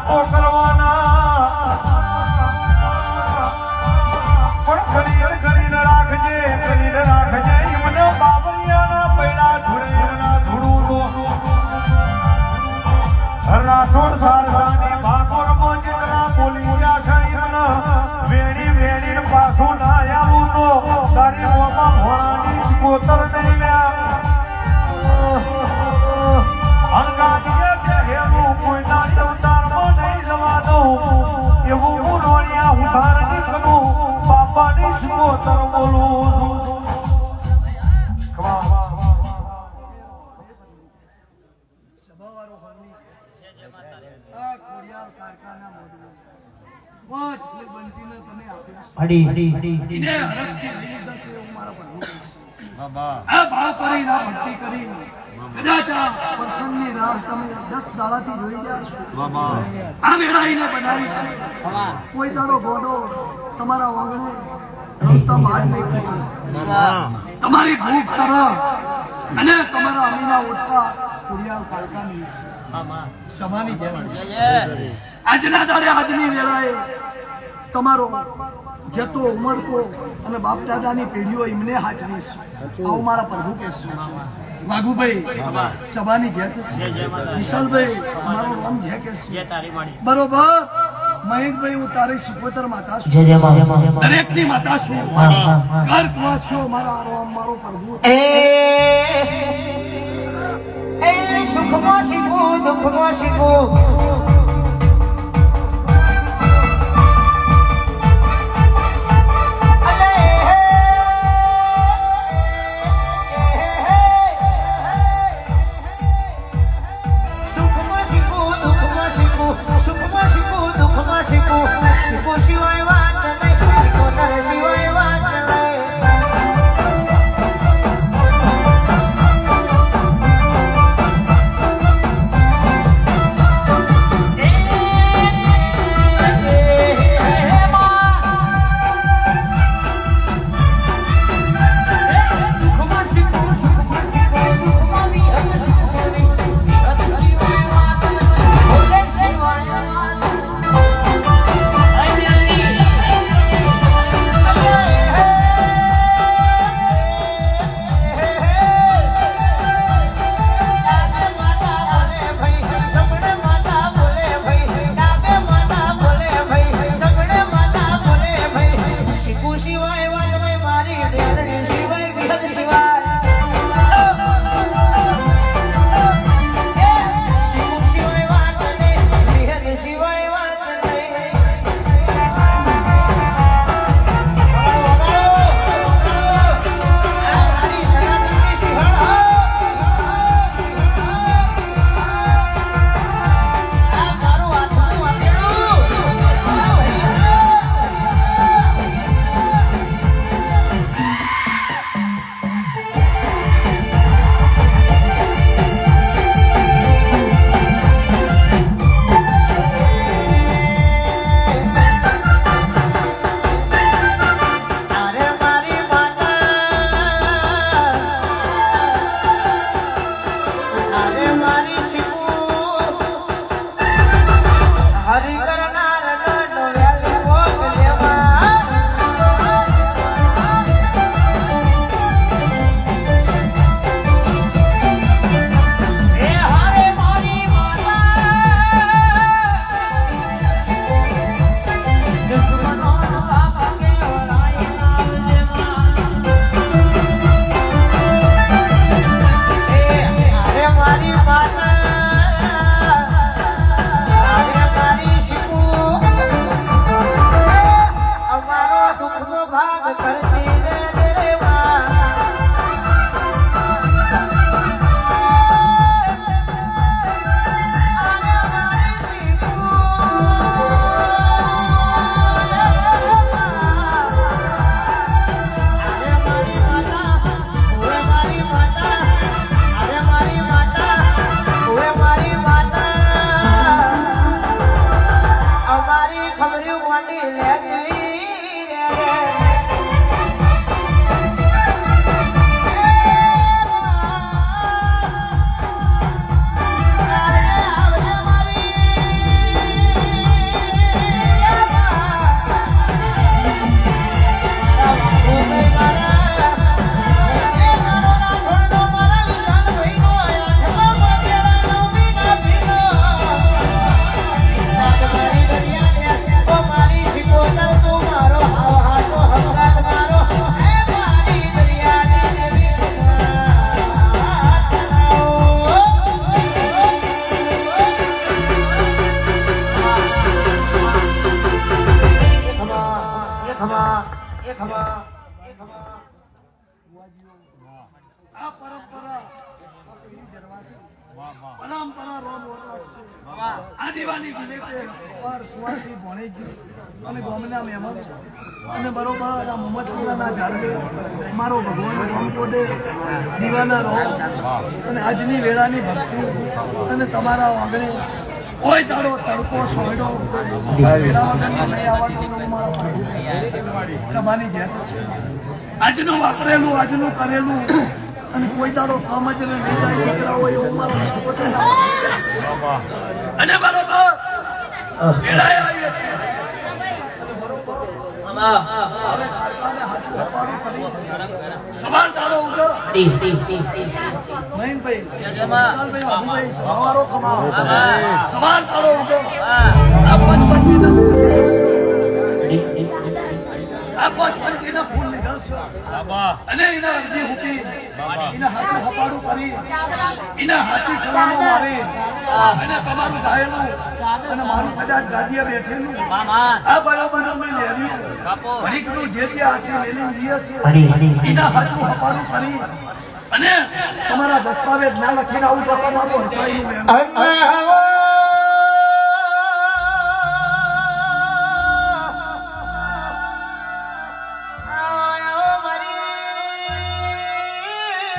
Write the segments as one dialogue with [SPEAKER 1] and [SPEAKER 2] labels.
[SPEAKER 1] વાતો કરવાના. પણ ઘડી ઘડીને રાખજે ઘડીને રાખજે. એમને બાબરિયાના પૈડા ધૂળે, એમના ધૂળું તો રાઠોડ સારસાની ભાગોર મોજના બોલી ગયા છે એમને. વેણી પાછું ના આવું તો તારી મોમાં ભોળાની કોતર નહીં લ્યા અંગાડીએ
[SPEAKER 2] બનાવી છે. કોઈ દાડો ગોડો તમારા વાંગણે તમારી ભૂખ તરફ અને તમારા અમીના ઓટકા ખોડિયાર કારખાની સભાની જેમ આજના દાડે આજની વેળાએ તમારો જતો ઉમરકો અને બાપ દાદાની પેઢીઓ એમને હાજરીશ આવું મારા પ્રભુ કહેશે વાઘુભાઈ, સભાની જેત છે. વિશાલભાઈ, મારો રામ જે કહેશે બરોબર? મહેશભાઈ હું તારી સિકોતર માતા છું.
[SPEAKER 3] દરેક
[SPEAKER 2] દરેકની માતા છું. ઘર કુવા છો મારા આરામ મારો પ્રભુ.
[SPEAKER 3] સુખમાં શીખવું દુઃખમાં શીખવું
[SPEAKER 2] આ પરંપરા પરંપરા રોમ આદિવાની પર કુવાસી ભણેજી અને ગોમના મહેમાન અને બરોબર આ મોહમ્મદપુરાના જાળવે મારો ભગવાન રામકોટે દીવાના રહો. અને આજની વેળાની ભક્તિ અને તમારા આગળ કોઈ દાડો તડકો સોયડો વેળા વગરનો નહીં આવવાનો મારા પ્રભુ સભાની જેત છે. આજનું વાપરેલું આજનું કરેલું. અને કોઈ દાડો કામ જ ને નહીં જાય દીકરા હોય એવું મારો અને બરોબર વેળાએ આવીએ છીએ. બરોબર. સવાર દાડો ઉગો મહીનભાઈ વિશાલભાઈ બાબુભાઈ સવારો કમાઓ સવાર દાડો ઉગો આ પંચમંડીના આ પંચમંડીના ફૂલ લીધા છે. અને એના અરજી મૂકી એના હાથું હપાડું કરી એના હાથી સલામો મારી. અને તમારું ગાયેલું અને મારું કદાચ ગાદીએ બેઠેલું. આ બરાબર અમે લેવી ઘડીકનું જે ત્યાં છે. છે એના હાથું હપાડું કરી અને તમારા દસ્તાવેજ ના લખીને આવું તો તમારું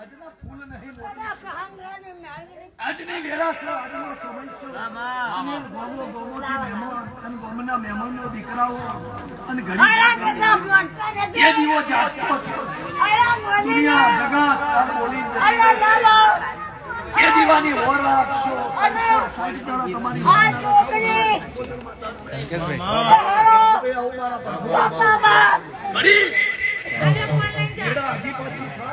[SPEAKER 2] આજના ફૂલ નહીં આજની વેળા છે આજનો સમય છે. અને ગામો ગામોથી મહેમાન અને ગામના મહેમાનનો દીકરાઓ અને ઘડી એ દીવો જાગતો છે. દુનિયા જગત આ બોલી એ દીવાની ઓર રાખશો સાઈડ કરો તમારી ઘડી.